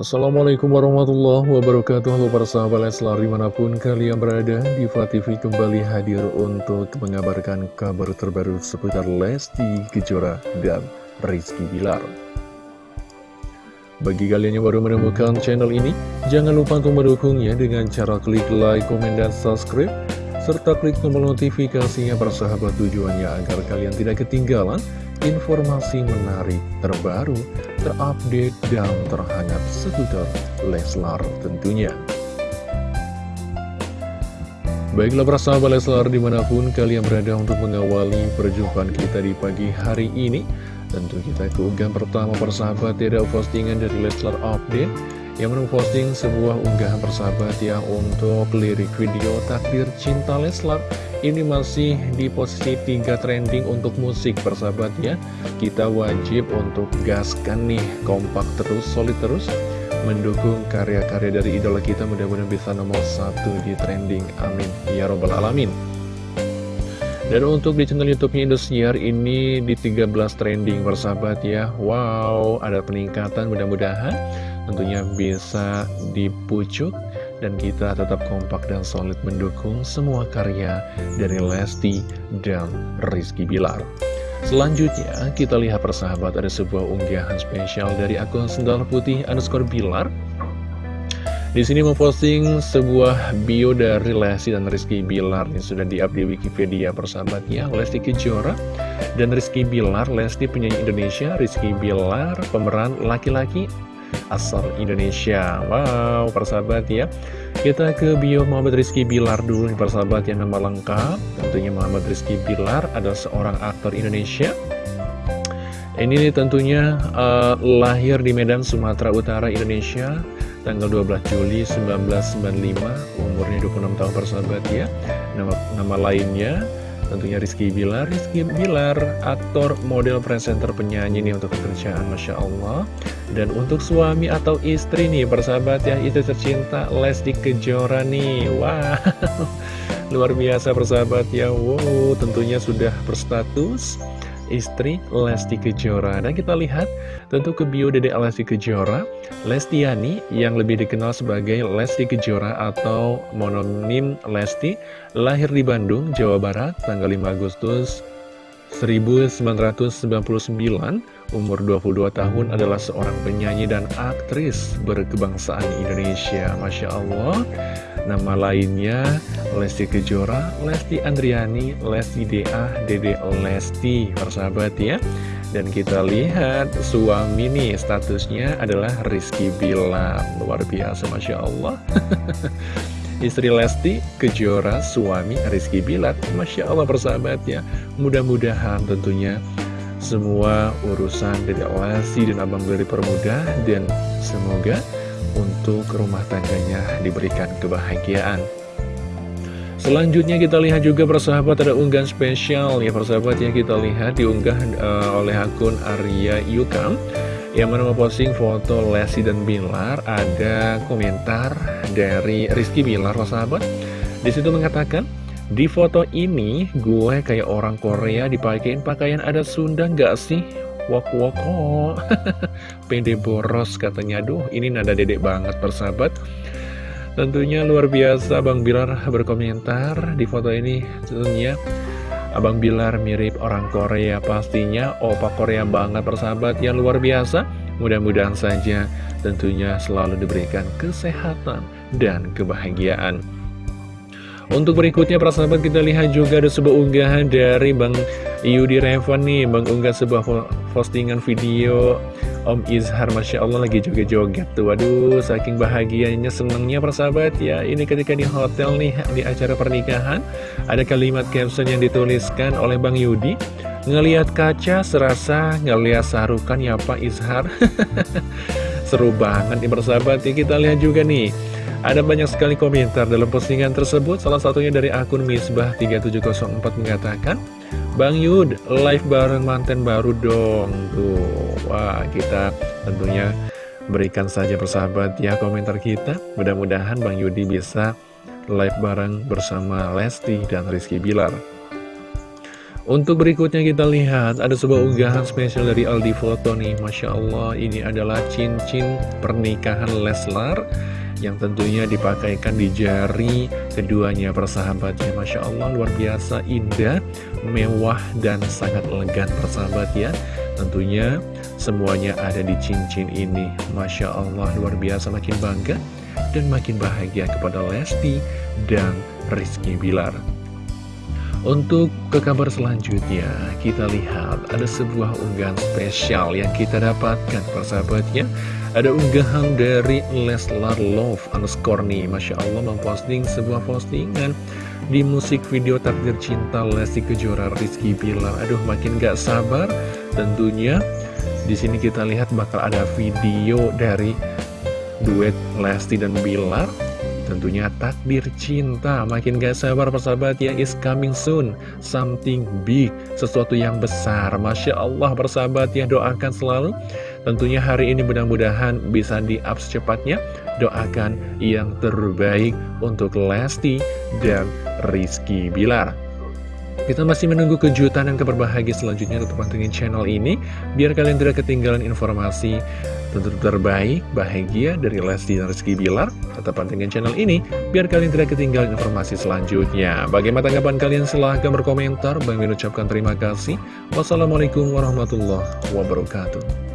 Assalamualaikum warahmatullahi wabarakatuh. Halo para sahabat Leslar di mana pun kalian berada Diva TV kembali hadir untuk mengabarkan kabar terbaru seputar Lesti Kejora dan Rizky Bilar. Bagi kalian yang baru menemukan channel ini Jangan lupa untuk mendukungnya dengan cara klik like, komen, dan subscribe Serta klik tombol notifikasinya persahabat tujuannya agar kalian tidak ketinggalan informasi menarik terbaru, terupdate, dan terhangat seputar Leslar tentunya. Baiklah para sahabat Leslar di mana pun kalian berada untuk mengawali perjumpaan kita di pagi hari ini Tentu kita keunggahan pertama persahabat tidak postingan dari Leslar Update Yang posting sebuah unggahan persahabat ya untuk lirik video takdir cinta Leslar ini masih di posisi 3 trending untuk musik persahabat ya. Kita wajib untuk gaskan nih kompak terus, solid terus Mendukung karya-karya dari idola kita. Mudah-mudahan bisa nomor satu di trending Amin. Ya Robbal Alamin. Dan untuk di channel YouTube-nya Indosiar ini di 13 trending persahabat ya. Wow, ada peningkatan mudah-mudahan tentunya bisa dipucuk dan kita tetap kompak dan solid mendukung semua karya dari Lesti dan Rizky Bilar. Selanjutnya, kita lihat persahabat ada sebuah unggahan spesial dari akun Sendal Putih underscore Bilar. Di sini memposting sebuah bio dari Lesti dan Rizky Bilar yang sudah di-up di Wikipedia persahabatnya. Lesti Kejora dan Rizky Bilar, Lesti penyanyi Indonesia, Rizky Bilar pemeran laki-laki asal Indonesia. Wow, persahabat ya. Kita ke bio Muhammad Rizky Bilar dulu nih persahabat yang nama lengkap. Tentunya Muhammad Rizky Bilar adalah seorang aktor Indonesia. Ini tentunya uh, lahir di Medan, Sumatera Utara, Indonesia Tanggal 12 Juli 1995 Umurnya 26 tahun persahabat ya. Nama, nama lainnya Tentunya Rizky Bilar. Rizky Bilar, aktor, model, presenter, penyanyi nih untuk pekerjaan Masya Allah. Dan untuk suami atau istri nih persahabat ya Istri tercinta Lesti Kejora nih. Wow. Luar biasa persahabat ya. Wow tentunya sudah berstatus istri Lesti Kejora. Dan kita lihat tentu ke bio Dede Lesti Kejora Lestiani yang lebih dikenal sebagai Lesti Kejora atau mononim Lesti Lahir di Bandung, Jawa Barat tanggal 5 Agustus 1999 Umur 22 tahun adalah seorang penyanyi dan aktris berkebangsaan Indonesia Masya Allah Nama lainnya Lesti Kejora, Lesti Andriani, Lesti Dea, Dede Lesti, persahabat ya. Dan kita lihat suami nih statusnya adalah Rizky Bilar, luar biasa Masya Allah. Istri Lesti Kejora, suami Rizky Bilar, Masya Allah persahabat ya. Mudah-mudahan tentunya semua urusan dari Lesti dan Abang Beli permudah dan semoga untuk rumah tangganya diberikan kebahagiaan. Selanjutnya kita lihat juga persahabat ada unggahan spesial ya persahabat ya kita lihat diunggah uh, oleh akun Arya Yukam yang mana memposting foto Lesti dan Bilar ada komentar dari Rizky Bilar persahabat di situ mengatakan di foto ini gue kayak orang Korea dipakein pakaian ada Sunda nggak sih? Wok wok oh. Pede boros katanya. Aduh ini nada dedek banget persahabat. Tentunya luar biasa Bang Bilar berkomentar di foto ini. Tentunya Abang Bilar mirip orang Korea pastinya. Opa Korea banget persahabat. Yang luar biasa. Mudah-mudahan saja tentunya selalu diberikan kesehatan dan kebahagiaan Untuk berikutnya persahabat kita lihat juga ada sebuah unggahan dari Bang Yudi Revan nih Bang unggah sebuah postingan video Om Izhar Masya Allah lagi joget-joget tuh. Waduh saking bahagianya senengnya persahabat ya Ini ketika di hotel nih di acara pernikahan Ada kalimat caption yang dituliskan oleh Bang Yudi. Ngeliat kaca serasa ngeliat sarukan ya Pak Izhar Seru banget nih persahabat. Ya Kita lihat juga nih. Ada banyak sekali komentar dalam postingan tersebut. Salah satunya dari akun Misbah3704 mengatakan Bang Yud, live bareng manten baru dong. Tuh, wah kita tentunya berikan saja persahabat ya komentar kita. Mudah-mudahan Bang Yudi bisa live bareng bersama Lesti dan Rizky Bilar Untuk berikutnya kita lihat ada sebuah unggahan spesial dari Aldi Foto nih. Masya Allah ini adalah cincin pernikahan Leslar yang tentunya dipakaikan di jari keduanya persahabatnya. Masya Allah luar biasa indah, mewah dan sangat elegan persahabat ya. Tentunya semuanya ada di cincin ini. Masya Allah luar biasa makin bangga dan makin bahagia kepada Lesti dan Rizky Bilar untuk ke kabar selanjutnya, kita lihat ada sebuah unggahan spesial yang kita dapatkan persahabatnya. Ada unggahan dari Leslar Love underscore nih, Masya Allah memposting sebuah postingan di musik video takdir cinta Lesti Kejora Rizky Bilar. Aduh makin gak sabar tentunya. Di sini kita lihat bakal ada video dari duet Lesti dan Bilar Tentunya takdir cinta. Makin gak sabar persahabat ya Is coming soon. Something big Sesuatu yang besar. Masya Allah persahabat ya Doakan selalu. Tentunya hari ini mudah-mudahan bisa di-up secepatnya. Doakan yang terbaik untuk Lesti dan Rizky Bilar kita masih menunggu kejutan dan keberbahagiaan selanjutnya untuk pantengin channel ini Biar kalian tidak ketinggalan informasi tentu terbaik, bahagia dari Lesti dan Rizky Bilar. Tetap pantengin channel ini, biar kalian tidak ketinggalan informasi selanjutnya. Bagaimana tanggapan kalian? Silahkan berkomentar. Bang ucapkan terima kasih. Wassalamualaikum warahmatullahi wabarakatuh.